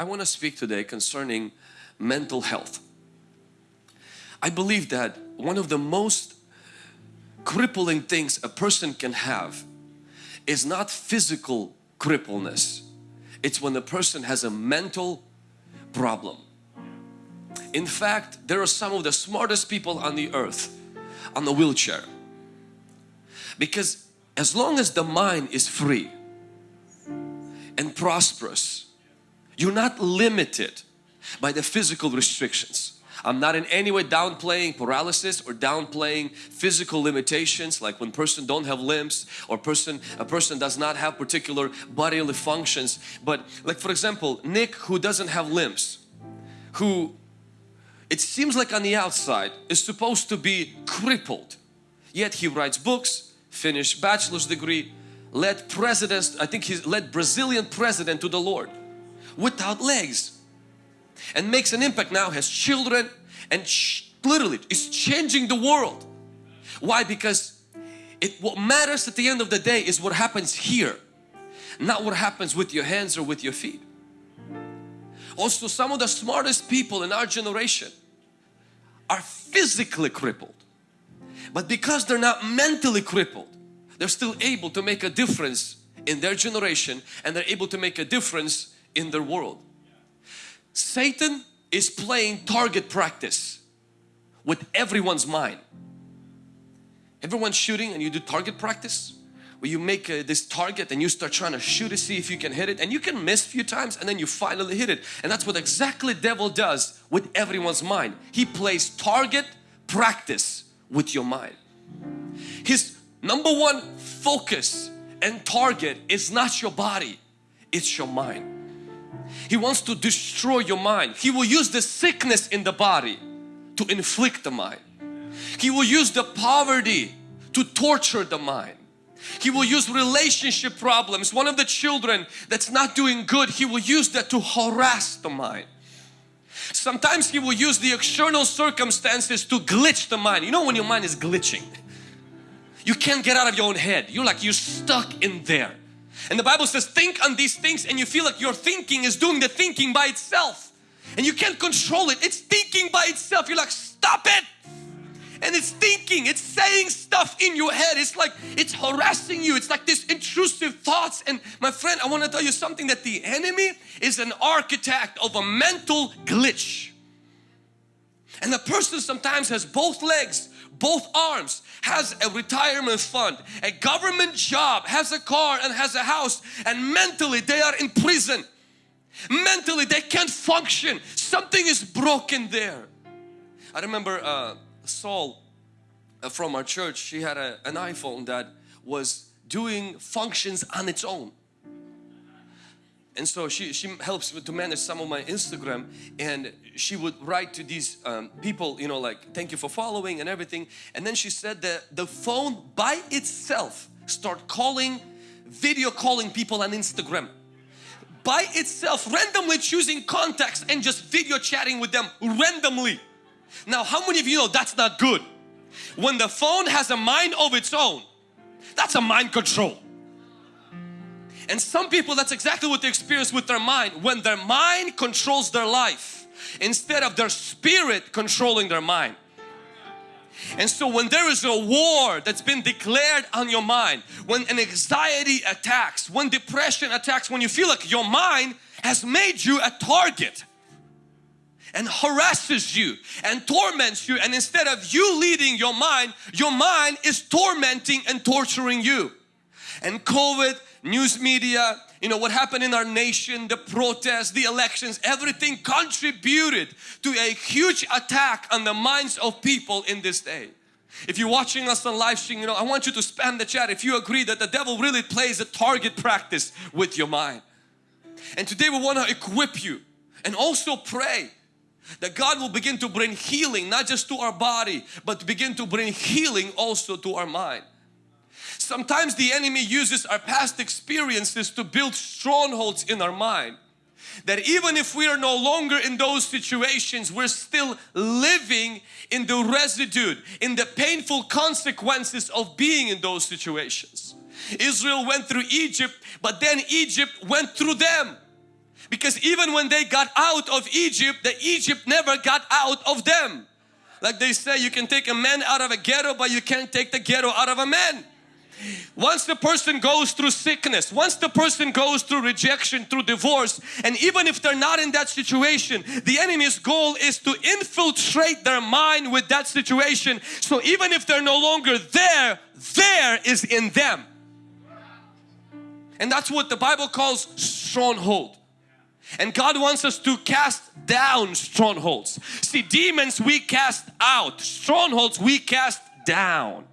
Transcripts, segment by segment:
I want to speak today concerning mental health. I believe that one of the most crippling things a person can have is not physical crippleness. It's when a person has a mental problem. In fact, there are some of the smartest people on the earth on the wheelchair. Because as long as the mind is free and prosperous, you're not limited by the physical restrictions. I'm not in any way downplaying paralysis or downplaying physical limitations like when person don't have limbs or person a person does not have particular bodily functions. But like for example Nick who doesn't have limbs who it seems like on the outside is supposed to be crippled. Yet he writes books finished bachelor's degree led presidents I think he led Brazilian president to the Lord without legs and makes an impact now has children and literally is changing the world. Why? Because it what matters at the end of the day is what happens here not what happens with your hands or with your feet. Also some of the smartest people in our generation are physically crippled. But because they're not mentally crippled they're still able to make a difference in their generation and they're able to make a difference in their world Satan is playing target practice with everyone's mind. Everyone's shooting and you do target practice where you make uh, this target and you start trying to shoot to see if you can hit it and you can miss a few times and then you finally hit it and that's what exactly devil does with everyone's mind. He plays target practice with your mind. His number one focus and target is not your body, it's your mind. He wants to destroy your mind. He will use the sickness in the body to inflict the mind. He will use the poverty to torture the mind. He will use relationship problems. One of the children that's not doing good, he will use that to harass the mind. Sometimes he will use the external circumstances to glitch the mind. You know when your mind is glitching, you can't get out of your own head. You're like you're stuck in there. And the Bible says think on these things and you feel like your thinking is doing the thinking by itself. And you can't control it. It's thinking by itself. You're like stop it. And it's thinking, it's saying stuff in your head. It's like it's harassing you. It's like this intrusive thoughts. And my friend, I want to tell you something that the enemy is an architect of a mental glitch. And the person sometimes has both legs both arms, has a retirement fund, a government job, has a car and has a house and mentally they are in prison. Mentally they can't function. Something is broken there. I remember uh, Saul uh, from our church, she had a, an iPhone that was doing functions on its own and so she, she helps me to manage some of my Instagram and she would write to these um, people you know like thank you for following and everything. And then she said that the phone by itself start calling video calling people on Instagram. By itself randomly choosing contacts and just video chatting with them randomly. Now how many of you know that's not good? When the phone has a mind of its own that's a mind control and some people that's exactly what they experience with their mind. When their mind controls their life instead of their spirit controlling their mind. And so when there is a war that's been declared on your mind, when an anxiety attacks, when depression attacks, when you feel like your mind has made you a target and harasses you and torments you and instead of you leading your mind, your mind is tormenting and torturing you. And COVID news media, you know what happened in our nation, the protests, the elections, everything contributed to a huge attack on the minds of people in this day. If you're watching us on live stream, you know, I want you to spam the chat if you agree that the devil really plays a target practice with your mind. And today we want to equip you and also pray that God will begin to bring healing not just to our body but begin to bring healing also to our mind. Sometimes the enemy uses our past experiences to build strongholds in our mind. That even if we are no longer in those situations, we're still living in the residue, in the painful consequences of being in those situations. Israel went through Egypt, but then Egypt went through them. Because even when they got out of Egypt, the Egypt never got out of them. Like they say, you can take a man out of a ghetto, but you can't take the ghetto out of a man. Once the person goes through sickness, once the person goes through rejection, through divorce, and even if they're not in that situation, the enemy's goal is to infiltrate their mind with that situation. So even if they're no longer there, there is in them. And that's what the Bible calls stronghold. And God wants us to cast down strongholds. See, demons we cast out, strongholds we cast down.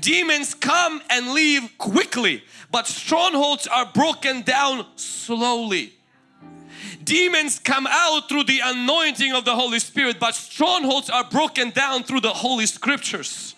Demons come and leave quickly, but strongholds are broken down slowly. Demons come out through the anointing of the Holy Spirit, but strongholds are broken down through the Holy Scriptures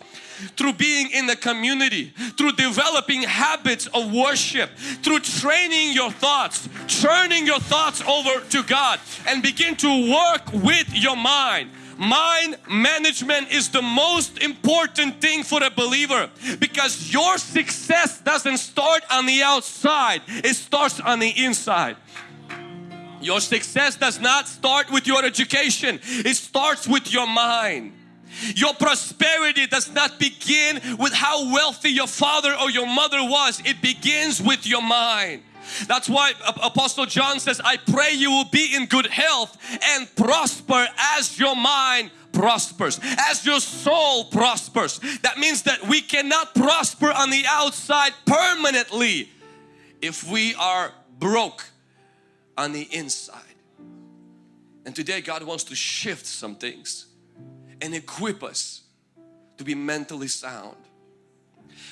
through being in the community, through developing habits of worship, through training your thoughts, turning your thoughts over to God and begin to work with your mind. Mind management is the most important thing for a believer because your success doesn't start on the outside, it starts on the inside. Your success does not start with your education, it starts with your mind. Your prosperity does not begin with how wealthy your father or your mother was, it begins with your mind. That's why Apostle John says, I pray you will be in good health and prosper as your mind prospers, as your soul prospers. That means that we cannot prosper on the outside permanently if we are broke on the inside. And today God wants to shift some things and equip us to be mentally sound.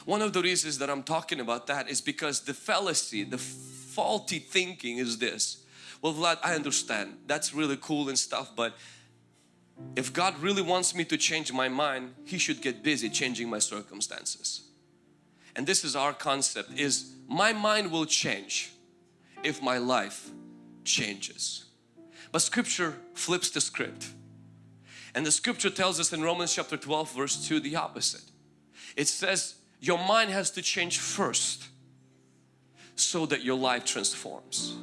One of the reasons that I'm talking about that is because the fallacy, the faulty thinking is this. Well Vlad, I understand. That's really cool and stuff but if God really wants me to change my mind, He should get busy changing my circumstances. And this is our concept is my mind will change if my life changes. But scripture flips the script. And the scripture tells us in Romans chapter 12 verse 2 the opposite. It says your mind has to change first so that your life transforms.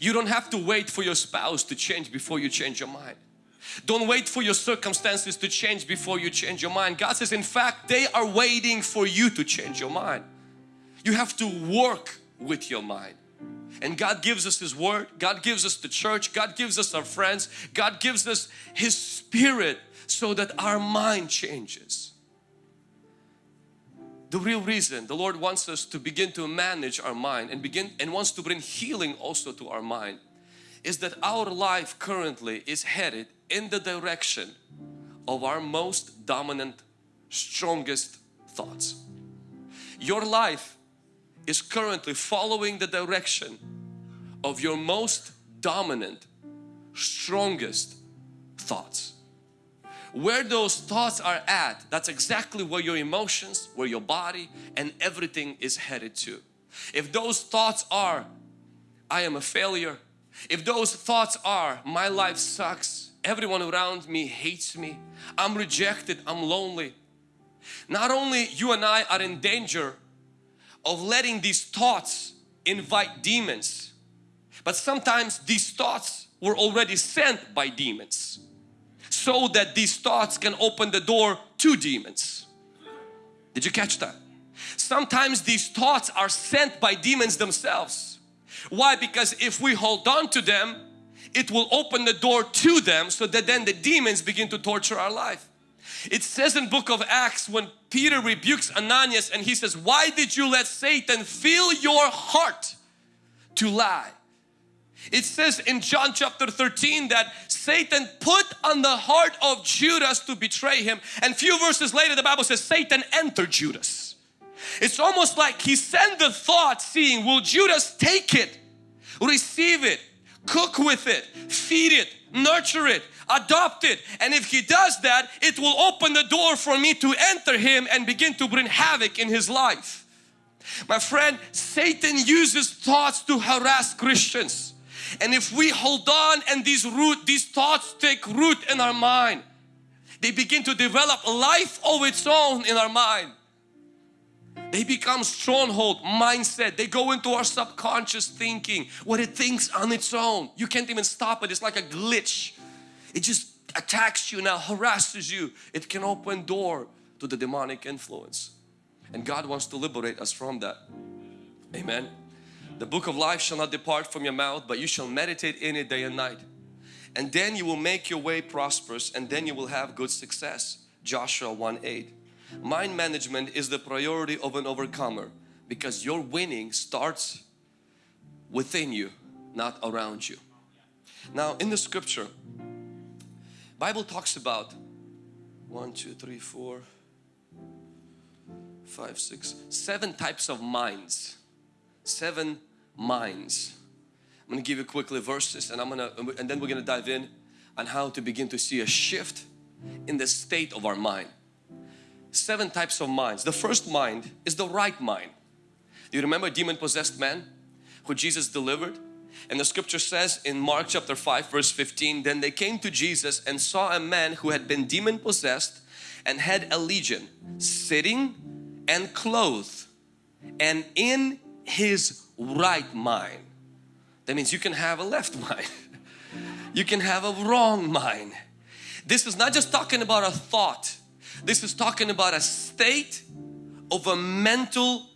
You don't have to wait for your spouse to change before you change your mind. Don't wait for your circumstances to change before you change your mind. God says in fact they are waiting for you to change your mind. You have to work with your mind. And God gives us His Word, God gives us the church, God gives us our friends, God gives us His Spirit so that our mind changes. The real reason the Lord wants us to begin to manage our mind and begin and wants to bring healing also to our mind is that our life currently is headed in the direction of our most dominant, strongest thoughts. Your life is currently following the direction of your most dominant, strongest thoughts. Where those thoughts are at, that's exactly where your emotions, where your body and everything is headed to. If those thoughts are, I am a failure. If those thoughts are, my life sucks, everyone around me hates me, I'm rejected, I'm lonely. Not only you and I are in danger of letting these thoughts invite demons. But sometimes these thoughts were already sent by demons so that these thoughts can open the door to demons. Did you catch that? Sometimes these thoughts are sent by demons themselves. Why? Because if we hold on to them, it will open the door to them so that then the demons begin to torture our life. It says in book of Acts when Peter rebukes Ananias and he says, why did you let Satan fill your heart to lie? It says in John chapter 13 that Satan put on the heart of Judas to betray him and few verses later the Bible says Satan entered Judas. It's almost like he sent the thought seeing will Judas take it, receive it, cook with it, feed it, nurture it, adopt it and if he does that it will open the door for me to enter him and begin to bring havoc in his life. My friend, Satan uses thoughts to harass Christians and if we hold on and these root, these thoughts take root in our mind, they begin to develop life of its own in our mind. They become stronghold mindset. They go into our subconscious thinking, what it thinks on its own. You can't even stop it. It's like a glitch. It just attacks you now, harasses you. It can open door to the demonic influence. And God wants to liberate us from that. Amen. The book of life shall not depart from your mouth, but you shall meditate in it day and night. And then you will make your way prosperous and then you will have good success. Joshua 1 8. Mind management is the priority of an overcomer because your winning starts within you, not around you. Now in the scripture, Bible talks about one, two, three, four, five, six, seven types of minds. Seven minds. I'm going to give you quickly verses and I'm going to and then we're going to dive in on how to begin to see a shift in the state of our mind. Seven types of minds. The first mind is the right mind. Do you remember demon possessed man who Jesus delivered? And the scripture says in Mark chapter 5 verse 15, then they came to Jesus and saw a man who had been demon possessed and had a legion sitting and clothed and in his right mind. That means you can have a left mind. you can have a wrong mind. This is not just talking about a thought. This is talking about a state of a mental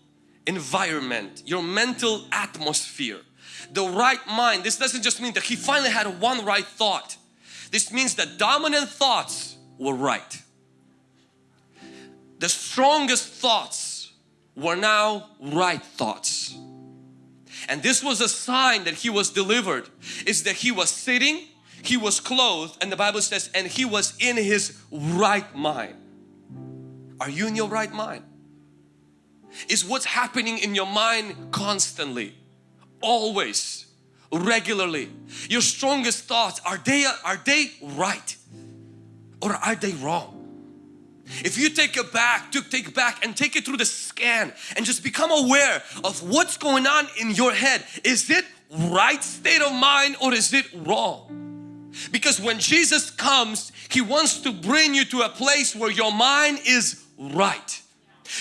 environment, your mental atmosphere. The right mind, this doesn't just mean that he finally had one right thought. This means that dominant thoughts were right. The strongest thoughts were now right thoughts. And this was a sign that he was delivered is that he was sitting, he was clothed and the Bible says and he was in his right mind. Are you in your right mind? Is what's happening in your mind constantly, always, regularly. Your strongest thoughts, are they, are they right or are they wrong? If you take it back, to take back and take it through the scan and just become aware of what's going on in your head. Is it right state of mind or is it wrong? Because when Jesus comes, He wants to bring you to a place where your mind is right.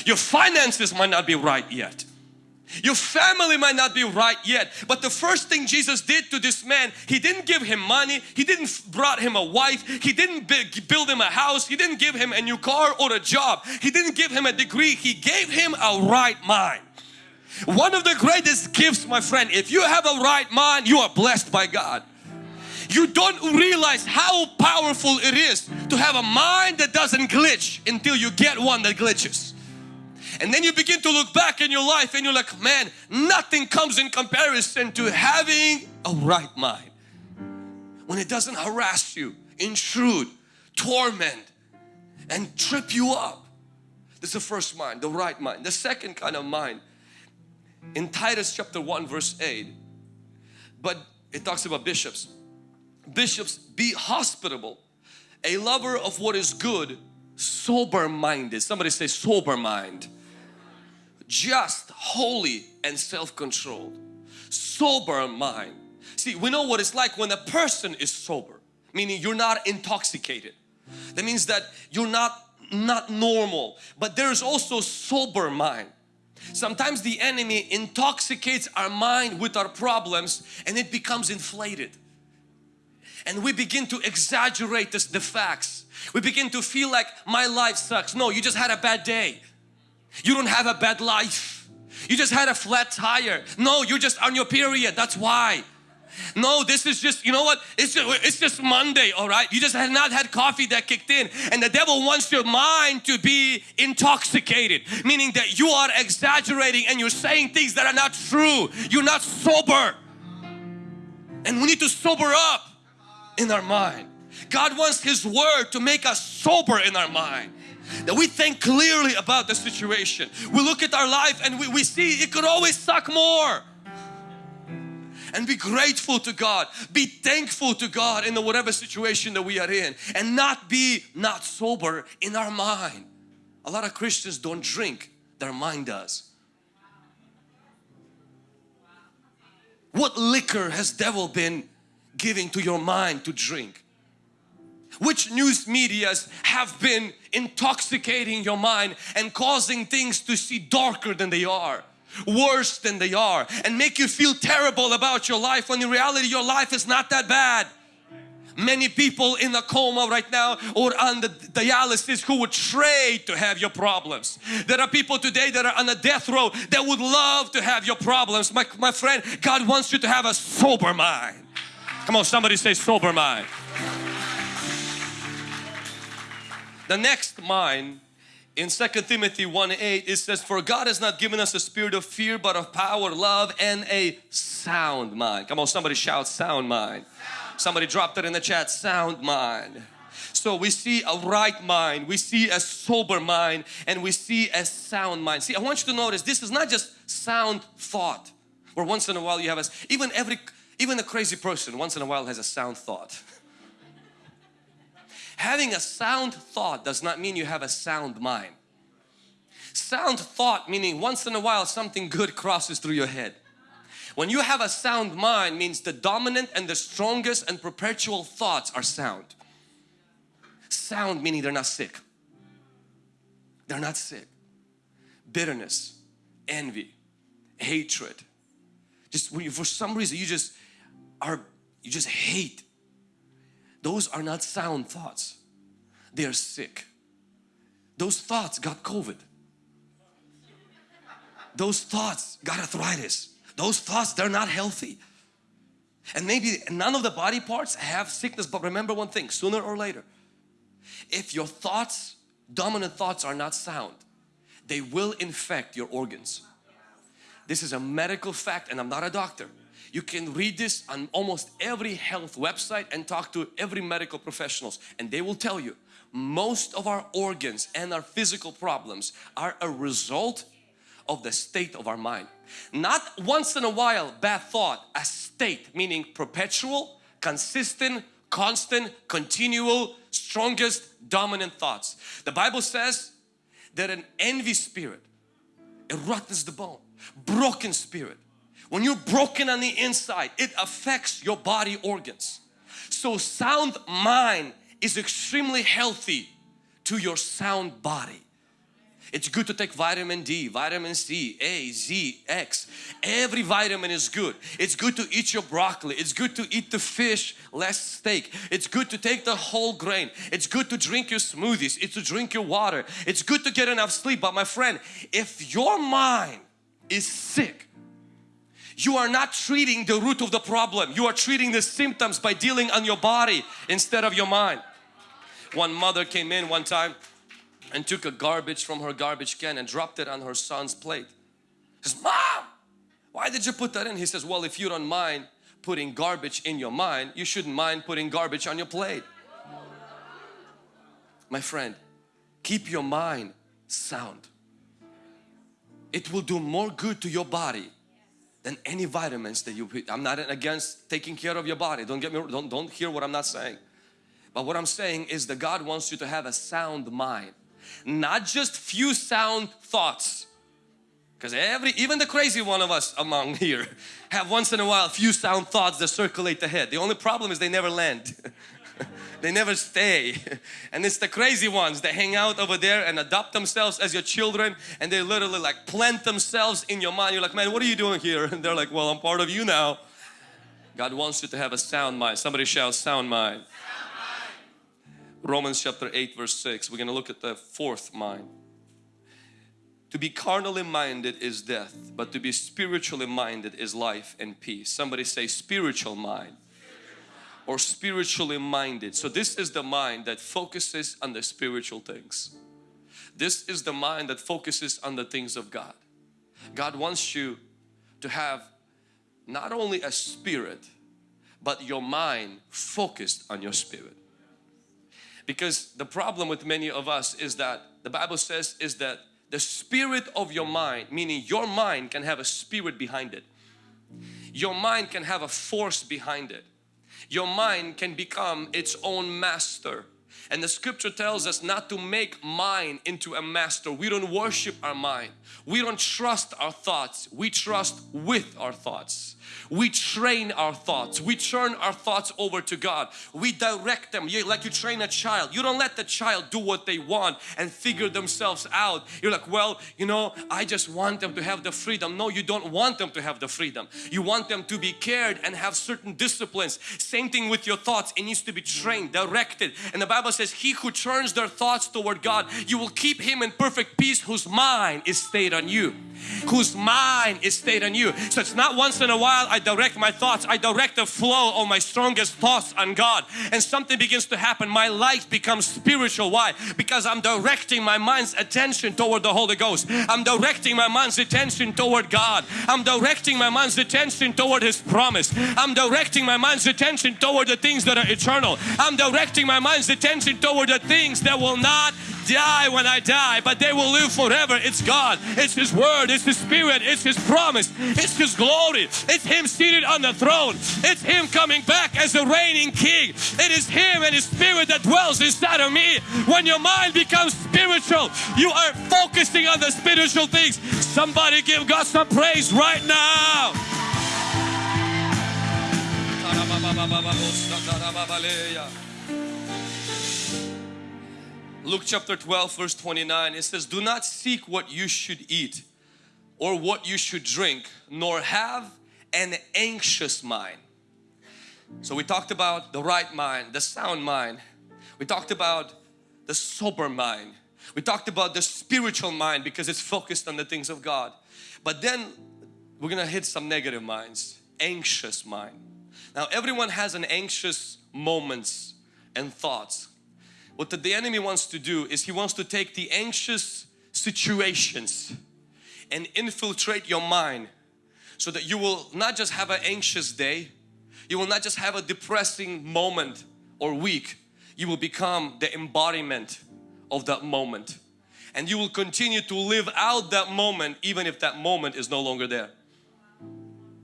Your finances might not be right yet. Your family might not be right yet. But the first thing Jesus did to this man, He didn't give him money. He didn't brought him a wife. He didn't build him a house. He didn't give him a new car or a job. He didn't give him a degree. He gave him a right mind. One of the greatest gifts, my friend, if you have a right mind, you are blessed by God you don't realize how powerful it is to have a mind that doesn't glitch until you get one that glitches. And then you begin to look back in your life and you're like, man, nothing comes in comparison to having a right mind. When it doesn't harass you, intrude, torment and trip you up. This is the first mind, the right mind. The second kind of mind in Titus chapter 1 verse 8 but it talks about bishops bishops be hospitable a lover of what is good sober minded somebody say sober mind just holy and self-controlled sober mind see we know what it's like when a person is sober meaning you're not intoxicated that means that you're not not normal but there's also sober mind sometimes the enemy intoxicates our mind with our problems and it becomes inflated and we begin to exaggerate this, the facts. We begin to feel like my life sucks. No, you just had a bad day. You don't have a bad life. You just had a flat tire. No, you're just on your period. That's why. No, this is just, you know what? It's just, it's just Monday, all right? You just have not had coffee that kicked in. And the devil wants your mind to be intoxicated, meaning that you are exaggerating and you're saying things that are not true. You're not sober. And we need to sober up in our mind. God wants His Word to make us sober in our mind. That we think clearly about the situation. We look at our life and we, we see it could always suck more. And be grateful to God. Be thankful to God in the whatever situation that we are in. And not be not sober in our mind. A lot of Christians don't drink. Their mind does. What liquor has devil been giving to your mind to drink? which news medias have been intoxicating your mind and causing things to see darker than they are worse than they are and make you feel terrible about your life when in reality your life is not that bad many people in a coma right now or on the dialysis who would trade to have your problems. There are people today that are on a death row that would love to have your problems. My, my friend, God wants you to have a sober mind. Come on, somebody say sober mind. The next mind in 2 Timothy 1 8 it says for God has not given us a spirit of fear but of power love and a sound mind come on somebody shout sound mind Somebody dropped it in the chat, sound mind. So we see a right mind, we see a sober mind and we see a sound mind. See I want you to notice this is not just sound thought where once in a while you have a, even every, even a crazy person once in a while has a sound thought. Having a sound thought does not mean you have a sound mind. Sound thought meaning once in a while something good crosses through your head. When you have a sound mind means the dominant and the strongest and perpetual thoughts are sound. Sound meaning they're not sick. They're not sick. Bitterness, envy, hatred. Just when you, for some reason you just are, you just hate. Those are not sound thoughts. They are sick. Those thoughts got COVID. Those thoughts got arthritis those thoughts they're not healthy and maybe none of the body parts have sickness but remember one thing sooner or later if your thoughts dominant thoughts are not sound they will infect your organs this is a medical fact and I'm not a doctor you can read this on almost every health website and talk to every medical professionals and they will tell you most of our organs and our physical problems are a result of the state of our mind. Not once in a while bad thought, a state meaning perpetual, consistent, constant, continual, strongest, dominant thoughts. The Bible says that an envy spirit, it rottens the bone, broken spirit. When you're broken on the inside, it affects your body organs. So sound mind is extremely healthy to your sound body. It's good to take vitamin D, vitamin C, A, Z, X. Every vitamin is good. It's good to eat your broccoli. It's good to eat the fish, less steak. It's good to take the whole grain. It's good to drink your smoothies. It's to drink your water. It's good to get enough sleep. But my friend, if your mind is sick, you are not treating the root of the problem. You are treating the symptoms by dealing on your body instead of your mind. One mother came in one time and took a garbage from her garbage can and dropped it on her son's plate. He says, Mom, why did you put that in? He says, well, if you don't mind putting garbage in your mind, you shouldn't mind putting garbage on your plate. My friend, keep your mind sound. It will do more good to your body than any vitamins that you. I'm not against taking care of your body. Don't get me don't don't hear what I'm not saying. But what I'm saying is that God wants you to have a sound mind not just few sound thoughts because every even the crazy one of us among here have once in a while few sound thoughts that circulate the head the only problem is they never land they never stay. And it's the crazy ones that hang out over there and adopt themselves as your children and they literally like plant themselves in your mind. You're like man what are you doing here? And they're like well I'm part of you now. God wants you to have a sound mind. Somebody shout sound mind. Romans chapter 8 verse 6 we're going to look at the fourth mind. To be carnally minded is death but to be spiritually minded is life and peace. Somebody say spiritual mind or spiritually minded so this is the mind that focuses on the spiritual things this is the mind that focuses on the things of God God wants you to have not only a spirit but your mind focused on your spirit because the problem with many of us is that the Bible says is that the spirit of your mind, meaning your mind can have a spirit behind it. Your mind can have a force behind it. Your mind can become its own master. And the scripture tells us not to make mind into a master. We don't worship our mind. We don't trust our thoughts. We trust with our thoughts. We train our thoughts. We turn our thoughts over to God. We direct them. You, like you train a child. You don't let the child do what they want and figure themselves out. You're like well you know I just want them to have the freedom. No you don't want them to have the freedom. You want them to be cared and have certain disciplines. Same thing with your thoughts. It needs to be trained directed. And the Bible says he who turns their thoughts toward God you will keep him in perfect peace whose mind is stayed on you whose mind is stayed on you. So it's not once in a while I direct my thoughts. I direct the flow of my strongest thoughts on God. And something begins to happen. My life becomes spiritual. Why? Because I'm directing my mind's attention toward the Holy Ghost. I'm directing my mind's attention toward God. I'm directing my mind's attention toward His promise. I'm directing my mind's attention toward the things that are eternal. I'm directing my mind's attention toward the things that will not die when I die but they will live forever. It's God. It's His Word. It's His Spirit. It's His promise. It's His glory. It's Him seated on the throne. It's Him coming back as a reigning King. It is Him and His Spirit that dwells inside of me. When your mind becomes spiritual you are focusing on the spiritual things. Somebody give God some praise right now Luke chapter 12 verse 29 it says do not seek what you should eat or what you should drink nor have an anxious mind. So we talked about the right mind the sound mind. We talked about the sober mind. We talked about the spiritual mind because it's focused on the things of God. But then we're gonna hit some negative minds anxious mind. Now everyone has an anxious moments and thoughts what the enemy wants to do is he wants to take the anxious situations and infiltrate your mind so that you will not just have an anxious day you will not just have a depressing moment or week you will become the embodiment of that moment. And you will continue to live out that moment even if that moment is no longer there.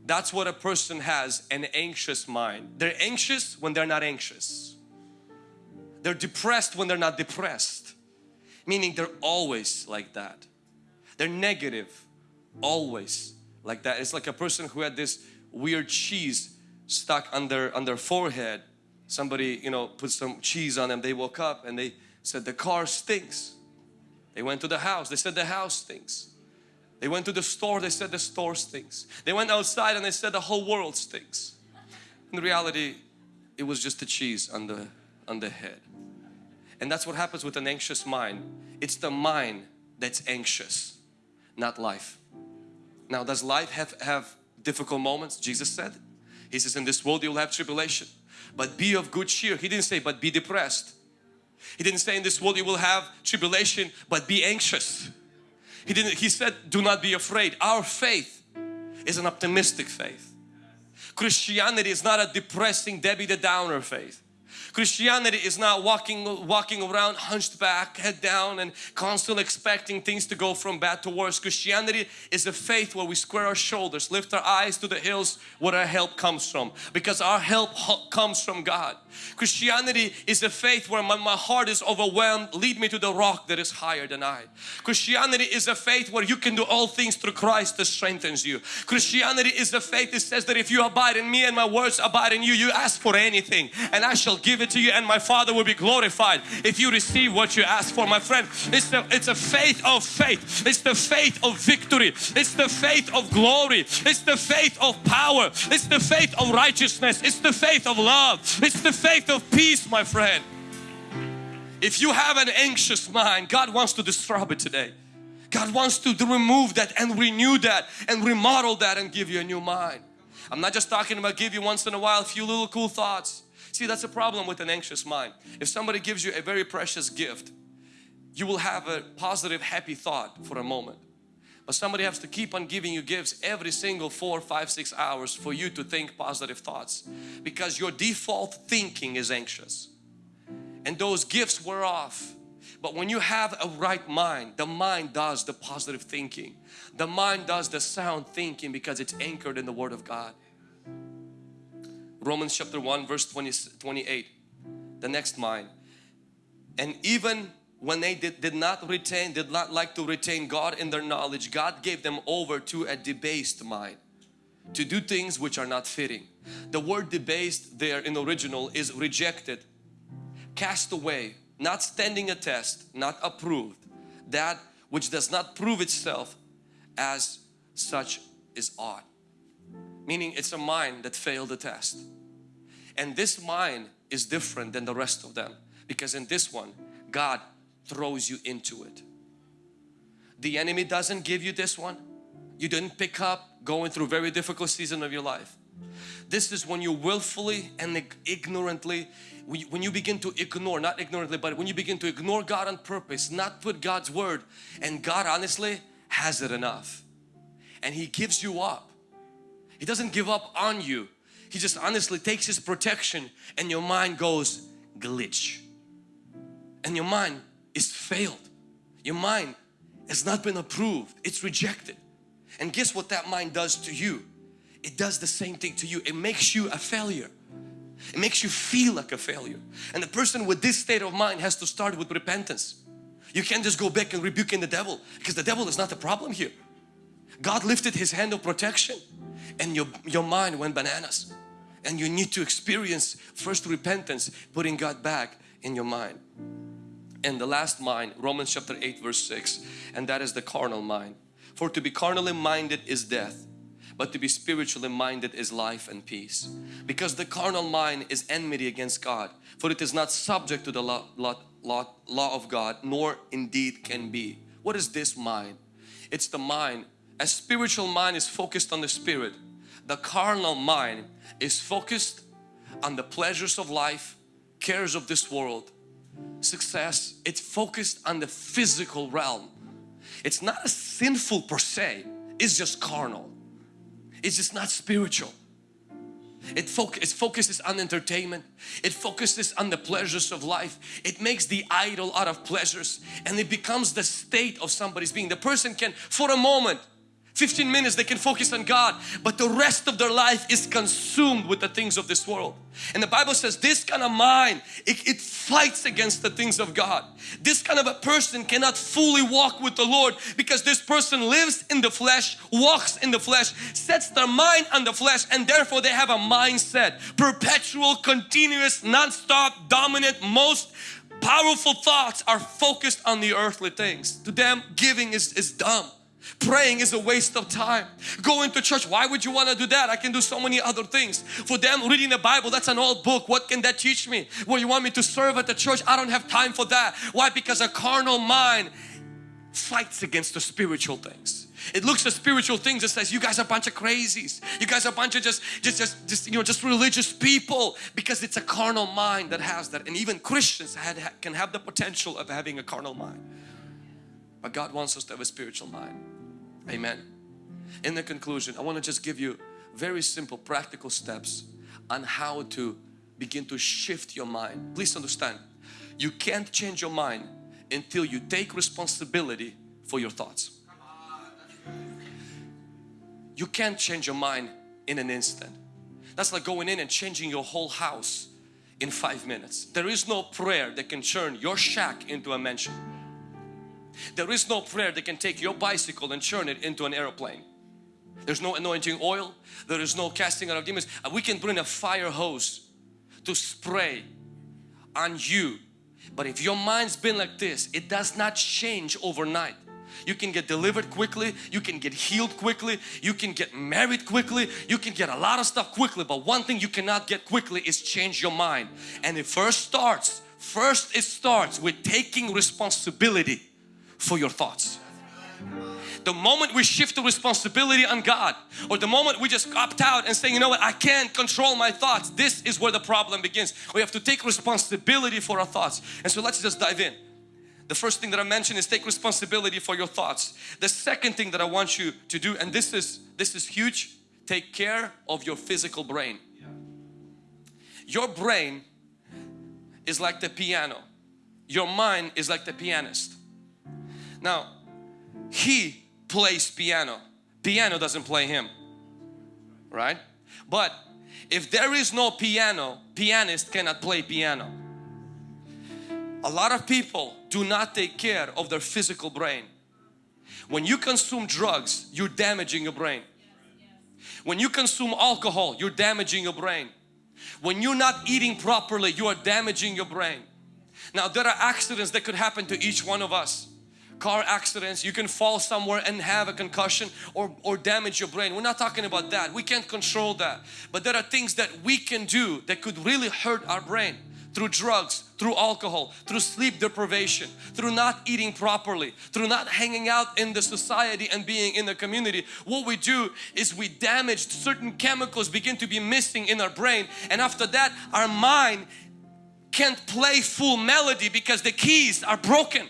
That's what a person has an anxious mind. They're anxious when they're not anxious they're depressed when they're not depressed. Meaning they're always like that. They're negative, always like that. It's like a person who had this weird cheese stuck on their, on their forehead. Somebody, you know, put some cheese on them. They woke up and they said, the car stinks. They went to the house. They said, the house stinks. They went to the store. They said, the store stinks. They went outside and they said, the whole world stinks. In reality, it was just the cheese on the, on the head. And that's what happens with an anxious mind. It's the mind that's anxious, not life. Now does life have, have difficult moments? Jesus said. He says in this world you'll have tribulation. But be of good cheer. He didn't say but be depressed. He didn't say in this world you will have tribulation but be anxious. He didn't. He said do not be afraid. Our faith is an optimistic faith. Christianity is not a depressing Debbie the Downer faith. Christianity is not walking walking around hunched back, head down and constantly expecting things to go from bad to worse. Christianity is a faith where we square our shoulders, lift our eyes to the hills where our help comes from because our help comes from God. Christianity is a faith where my, my heart is overwhelmed, lead me to the rock that is higher than I. Christianity is a faith where you can do all things through Christ that strengthens you. Christianity is a faith that says that if you abide in me and my words abide in you, you ask for anything and I shall give it to you and my Father will be glorified if you receive what you ask for. My friend, it's, the, it's a faith of faith. It's the faith of victory. It's the faith of glory. It's the faith of power. It's the faith of righteousness. It's the faith of love. It's the faith of peace, my friend. If you have an anxious mind, God wants to disturb it today. God wants to, to remove that and renew that and remodel that and give you a new mind. I'm not just talking about give you once in a while a few little cool thoughts. See, that's a problem with an anxious mind. If somebody gives you a very precious gift, you will have a positive, happy thought for a moment. But somebody has to keep on giving you gifts every single four, five, six hours for you to think positive thoughts because your default thinking is anxious. And those gifts wear off. But when you have a right mind, the mind does the positive thinking. The mind does the sound thinking because it's anchored in the Word of God. Romans chapter 1 verse 20, 28 the next mind and even when they did, did not retain did not like to retain God in their knowledge God gave them over to a debased mind to do things which are not fitting. The word debased there in the original is rejected, cast away, not standing a test, not approved. That which does not prove itself as such is odd. Meaning it's a mind that failed the test. And this mind is different than the rest of them because in this one God throws you into it. The enemy doesn't give you this one. You didn't pick up going through very difficult season of your life. This is when you willfully and ignorantly, when you begin to ignore, not ignorantly, but when you begin to ignore God on purpose, not put God's word and God honestly has it enough and He gives you up. He doesn't give up on you. He just honestly takes His protection and your mind goes glitch and your mind is failed. Your mind has not been approved. It's rejected. And guess what that mind does to you? It does the same thing to you. It makes you a failure. It makes you feel like a failure. And the person with this state of mind has to start with repentance. You can't just go back and rebuking the devil because the devil is not the problem here. God lifted His hand of protection and your, your mind went bananas. And you need to experience first repentance, putting God back in your mind. And the last mind, Romans chapter 8 verse 6, and that is the carnal mind. For to be carnally minded is death, but to be spiritually minded is life and peace. Because the carnal mind is enmity against God, for it is not subject to the law, law, law, law of God, nor indeed can be. What is this mind? It's the mind, a spiritual mind is focused on the spirit. The carnal mind is focused on the pleasures of life, cares of this world, success. It's focused on the physical realm it's not a sinful per se, it's just carnal. It's just not spiritual. It, it focuses on entertainment. It focuses on the pleasures of life. It makes the idol out of pleasures and it becomes the state of somebody's being. The person can for a moment 15 minutes they can focus on God but the rest of their life is consumed with the things of this world. And the Bible says this kind of mind it, it, fights against the things of God. This kind of a person cannot fully walk with the Lord because this person lives in the flesh walks in the flesh sets their mind on the flesh and therefore they have a mindset perpetual continuous non-stop dominant most powerful thoughts are focused on the earthly things. To them giving is, is dumb Praying is a waste of time. Going to church, why would you want to do that? I can do so many other things. For them, reading the Bible, that's an old book. What can that teach me? Well, you want me to serve at the church? I don't have time for that. Why? Because a carnal mind fights against the spiritual things. It looks at spiritual things and says, you guys are a bunch of crazies. You guys are a bunch of just, just, just, just, you know, just religious people because it's a carnal mind that has that. And even Christians had, can have the potential of having a carnal mind. But God wants us to have a spiritual mind. Amen. In the conclusion, I want to just give you very simple practical steps on how to begin to shift your mind. Please understand, you can't change your mind until you take responsibility for your thoughts. You can't change your mind in an instant. That's like going in and changing your whole house in five minutes. There is no prayer that can turn your shack into a mansion. There is no prayer that can take your bicycle and turn it into an aeroplane. There's no anointing oil. There is no casting out of demons. Uh, we can bring a fire hose to spray on you. But if your mind's been like this, it does not change overnight. You can get delivered quickly, you can get healed quickly, you can get married quickly, you can get a lot of stuff quickly. But one thing you cannot get quickly is change your mind. And it first starts, first it starts with taking responsibility for your thoughts. The moment we shift the responsibility on God or the moment we just opt out and say, you know what, I can't control my thoughts. This is where the problem begins. We have to take responsibility for our thoughts. And so let's just dive in. The first thing that I mentioned is take responsibility for your thoughts. The second thing that I want you to do, and this is, this is huge, take care of your physical brain. Your brain is like the piano. Your mind is like the pianist. Now, he plays piano. Piano doesn't play him, right? But if there is no piano, pianist cannot play piano. A lot of people do not take care of their physical brain. When you consume drugs, you're damaging your brain. When you consume alcohol, you're damaging your brain. When you're not eating properly, you are damaging your brain. Now there are accidents that could happen to each one of us. Car accidents, you can fall somewhere and have a concussion or, or damage your brain. We're not talking about that. We can't control that. But there are things that we can do that could really hurt our brain through drugs, through alcohol, through sleep deprivation, through not eating properly, through not hanging out in the society and being in the community. What we do is we damage certain chemicals begin to be missing in our brain and after that our mind can't play full melody because the keys are broken.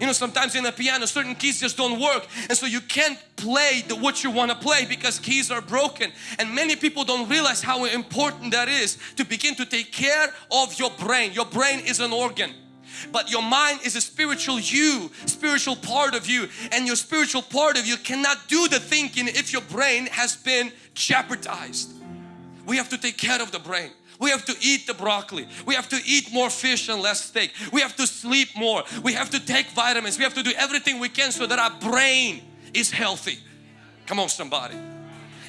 You know, sometimes in a piano, certain keys just don't work and so you can't play the, what you want to play because keys are broken. And many people don't realize how important that is to begin to take care of your brain. Your brain is an organ but your mind is a spiritual you spiritual part of you and your spiritual part of you cannot do the thinking if your brain has been jeopardized we have to take care of the brain we have to eat the broccoli. We have to eat more fish and less steak. We have to sleep more. We have to take vitamins. We have to do everything we can so that our brain is healthy. Come on somebody.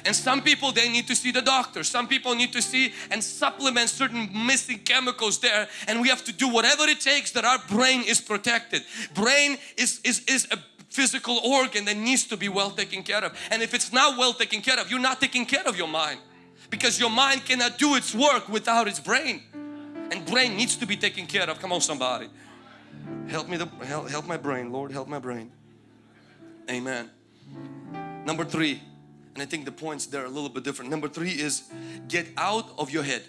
And some people they need to see the doctor. Some people need to see and supplement certain missing chemicals there and we have to do whatever it takes that our brain is protected. Brain is, is, is a physical organ that needs to be well taken care of. And if it's not well taken care of, you're not taking care of your mind because your mind cannot do its work without its brain. And brain needs to be taken care of. Come on somebody. Help me to help, help my brain Lord help my brain. Amen. Number three and I think the points there are a little bit different. Number three is get out of your head.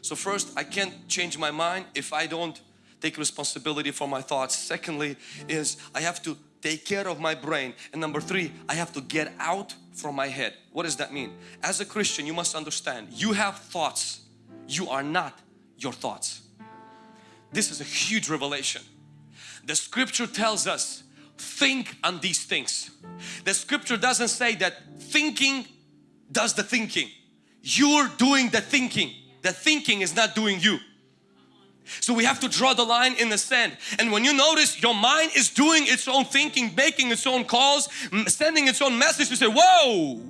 So first I can't change my mind if I don't take responsibility for my thoughts. Secondly is I have to take care of my brain. And number three I have to get out from my head. What does that mean? As a Christian you must understand you have thoughts. You are not your thoughts. This is a huge revelation. The scripture tells us think on these things. The scripture doesn't say that thinking does the thinking. You're doing the thinking. The thinking is not doing you so we have to draw the line in the sand. And when you notice your mind is doing its own thinking, making its own calls, sending its own message, you say, whoa,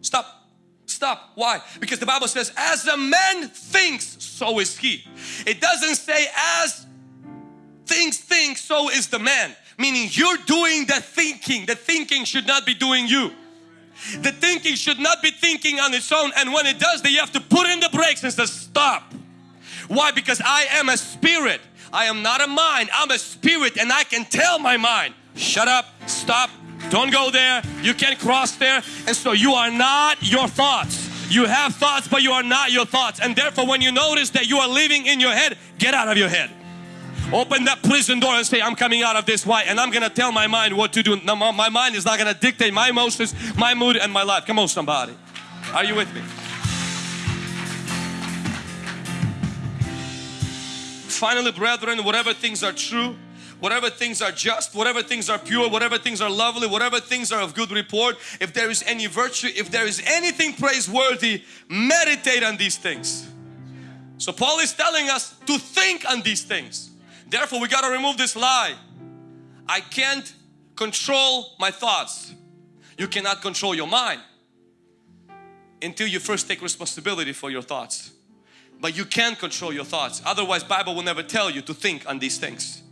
stop, stop. Why? Because the Bible says, as a man thinks, so is he. It doesn't say as things think, so is the man. Meaning you're doing the thinking. The thinking should not be doing you. The thinking should not be thinking on its own and when it does, then you have to put in the brakes and say, stop why? Because I am a spirit. I am not a mind. I'm a spirit and I can tell my mind, shut up, stop, don't go there, you can't cross there. And so you are not your thoughts. You have thoughts but you are not your thoughts. And therefore when you notice that you are living in your head, get out of your head. Open that prison door and say, I'm coming out of this. Why? And I'm going to tell my mind what to do. My mind is not going to dictate my emotions, my mood and my life. Come on somebody. Are you with me? Finally brethren whatever things are true whatever things are just whatever things are pure whatever things are lovely whatever things are of good report if there is any virtue if there is anything praiseworthy meditate on these things. So Paul is telling us to think on these things. Therefore we got to remove this lie. I can't control my thoughts. You cannot control your mind until you first take responsibility for your thoughts but you can control your thoughts. Otherwise Bible will never tell you to think on these things.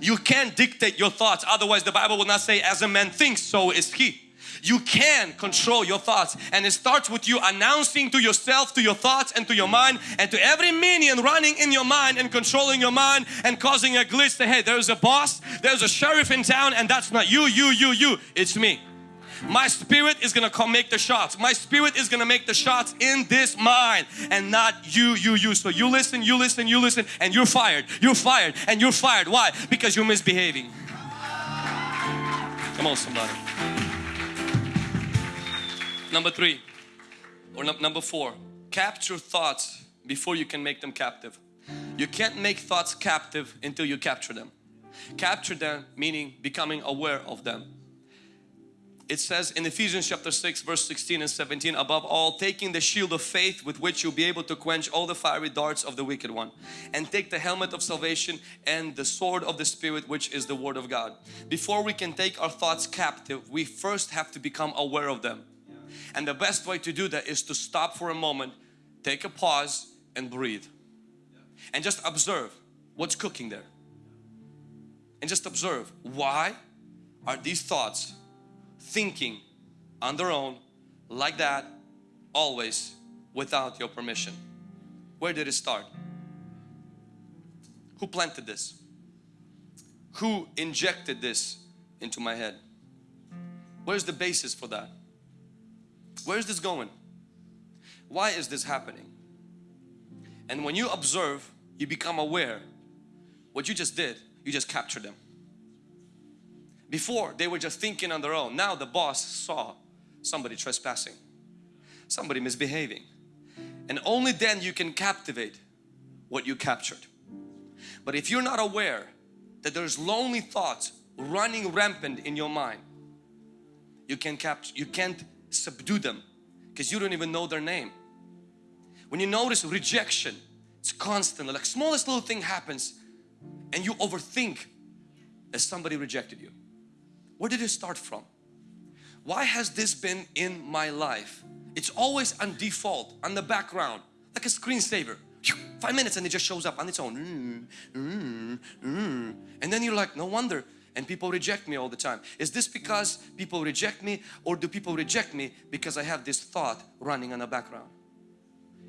You can't dictate your thoughts. Otherwise the Bible will not say as a man thinks so is he. You can control your thoughts. And it starts with you announcing to yourself to your thoughts and to your mind and to every minion running in your mind and controlling your mind and causing a glitch. Say hey there's a boss. There's a sheriff in town and that's not you you you you. It's me my spirit is gonna come make the shots. My spirit is gonna make the shots in this mind and not you, you, you. So you listen, you listen, you listen and you're fired. You're fired and you're fired. Why? Because you're misbehaving. Come on somebody. Number three or number four, capture thoughts before you can make them captive. You can't make thoughts captive until you capture them. Capture them meaning becoming aware of them it says in Ephesians chapter 6 verse 16 and 17 above all taking the shield of faith with which you'll be able to quench all the fiery darts of the wicked one and take the helmet of salvation and the sword of the spirit which is the word of God. Before we can take our thoughts captive we first have to become aware of them. And the best way to do that is to stop for a moment take a pause and breathe. And just observe what's cooking there. And just observe why are these thoughts thinking on their own like that always without your permission. Where did it start? Who planted this? Who injected this into my head? Where's the basis for that? Where's this going? Why is this happening? And when you observe you become aware. What you just did you just captured them before they were just thinking on their own. Now the boss saw somebody trespassing somebody misbehaving. And only then you can captivate what you captured. But if you're not aware that there's lonely thoughts running rampant in your mind you can't capture you can't subdue them because you don't even know their name. When you notice rejection it's constant like smallest little thing happens and you overthink that somebody rejected you where did it start from? Why has this been in my life? It's always on default on the background like a screensaver. Five minutes and it just shows up on its own. Mm, mm, mm. and then you're like no wonder. And people reject me all the time. Is this because people reject me or do people reject me because I have this thought running on the background?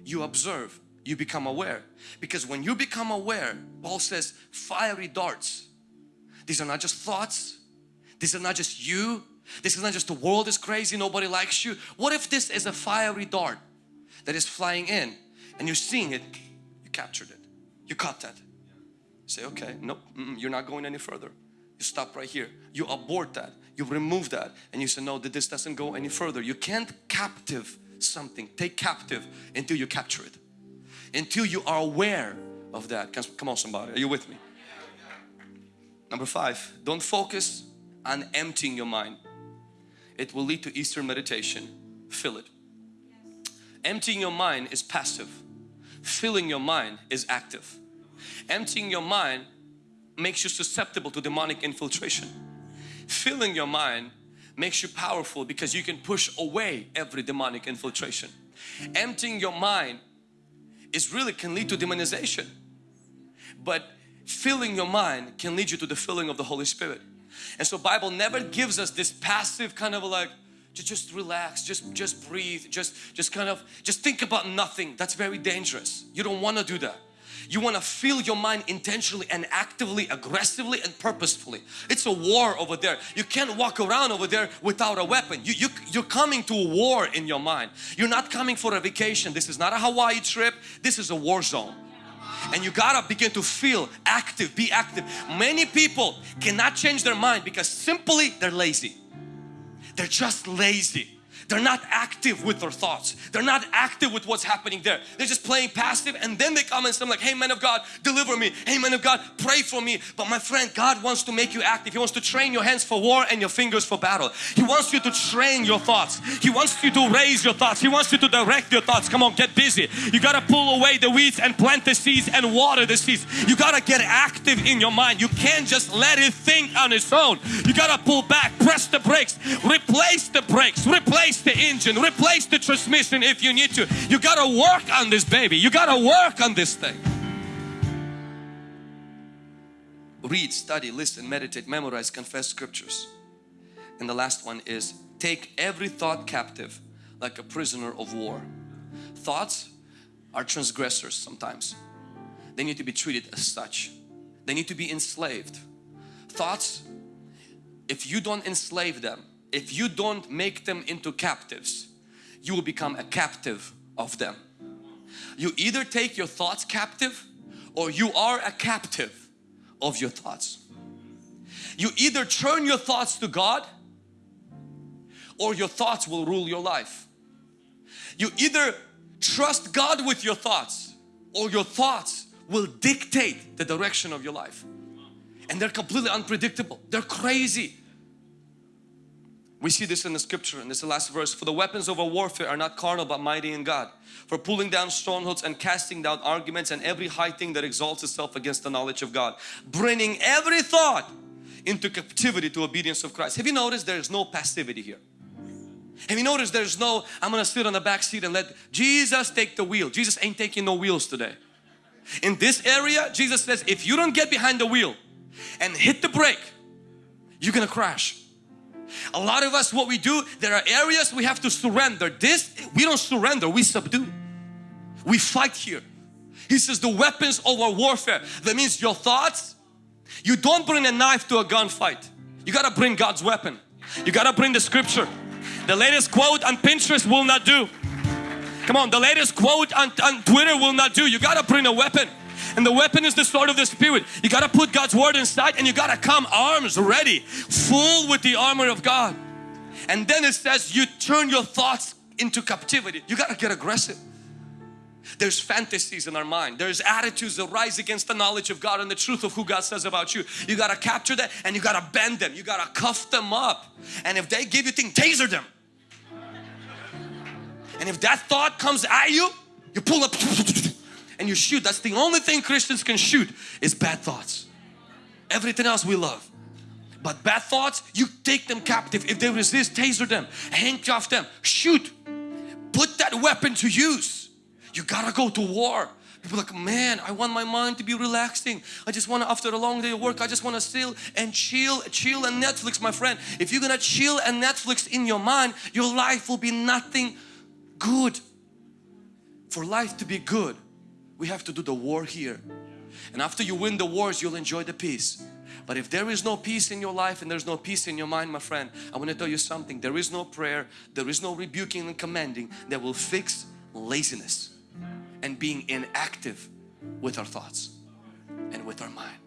You observe you become aware. Because when you become aware Paul says fiery darts. These are not just thoughts these are not just you. This is not just the world is crazy nobody likes you. What if this is a fiery dart that is flying in and you're seeing it? You captured it. You caught that. You say okay nope mm -mm, you're not going any further. You stop right here. You abort that. You remove that. And you say no this doesn't go any further. You can't captive something. Take captive until you capture it. Until you are aware of that. Come on somebody. Are you with me? Number five don't focus on emptying your mind. It will lead to Eastern meditation. Fill it. Emptying your mind is passive. Filling your mind is active. Emptying your mind makes you susceptible to demonic infiltration. Filling your mind makes you powerful because you can push away every demonic infiltration. Emptying your mind is really can lead to demonization. But filling your mind can lead you to the filling of the Holy Spirit and so Bible never gives us this passive kind of like just relax just just breathe just just kind of just think about nothing. That's very dangerous. You don't want to do that. You want to fill your mind intentionally and actively aggressively and purposefully. It's a war over there. You can't walk around over there without a weapon. You, you you're coming to a war in your mind. You're not coming for a vacation. This is not a Hawaii trip. This is a war zone and you gotta begin to feel active be active. Many people cannot change their mind because simply they're lazy. They're just lazy they're not active with their thoughts. They're not active with what's happening there. They're just playing passive and then they come and say like, hey man of God, deliver me. Hey man of God, pray for me. But my friend, God wants to make you active. He wants to train your hands for war and your fingers for battle. He wants you to train your thoughts. He wants you to raise your thoughts. He wants you to direct your thoughts. Come on, get busy. You got to pull away the weeds and plant the seeds and water the seeds. You got to get active in your mind. You can't just let it think on its own. You got to pull back, press the brakes, replace the brakes, replace replace the engine, replace the transmission if you need to. You got to work on this baby. You got to work on this thing. Read, study, listen, meditate, memorize, confess scriptures. And the last one is take every thought captive like a prisoner of war. Thoughts are transgressors sometimes. They need to be treated as such. They need to be enslaved. Thoughts, if you don't enslave them, if you don't make them into captives you will become a captive of them. You either take your thoughts captive or you are a captive of your thoughts. You either turn your thoughts to God or your thoughts will rule your life. You either trust God with your thoughts or your thoughts will dictate the direction of your life. And they're completely unpredictable. They're crazy We see this in the scripture and this is the last verse. For the weapons of our warfare are not carnal but mighty in God. For pulling down strongholds and casting down arguments and every high thing that exalts itself against the knowledge of God. Bringing every thought into captivity to obedience of Christ. Have you noticed there is no passivity here? Have you noticed there's no, I'm gonna sit on the back seat and let Jesus take the wheel. Jesus ain't taking no wheels today. In this area, Jesus says, if you don't get behind the wheel and hit the brake, you're gonna crash. A lot of us, what we do, there are areas we have to surrender. This, we don't surrender, we subdue. We fight here. He says the weapons of our warfare. That means your thoughts, you don't bring a knife to a gunfight. You gotta bring God's weapon. You gotta bring the scripture. The latest quote on Pinterest will not do. Come on, the latest quote on, on Twitter will not do. You gotta bring a weapon. And the weapon is the sword of the Spirit. You got to put God's word inside and you got to come arms ready, full with the armor of God. And then it says you turn your thoughts into captivity. You got to get aggressive. There's fantasies in our mind. There's attitudes that rise against the knowledge of God and the truth of who God says about you. You got to capture that and you got to bend them. You got to cuff them up. And if they give you things, taser them. And if that thought comes at you, you pull up and you shoot. That's the only thing Christians can shoot is bad thoughts. Everything else we love. But bad thoughts, you take them captive. If they resist, taser them, handcuff them, shoot. Put that weapon to use. You gotta go to war. People like, man, I want my mind to be relaxing. I just want to, after a long day of work, I just want to still and chill, chill and Netflix, my friend. If you're gonna chill and Netflix in your mind, your life will be nothing good. For life to be good, we have to do the war here. And after you win the wars, you'll enjoy the peace. But if there is no peace in your life and there's no peace in your mind, my friend, I want to tell you something. There is no prayer, there is no rebuking and commanding that will fix laziness and being inactive with our thoughts and with our mind.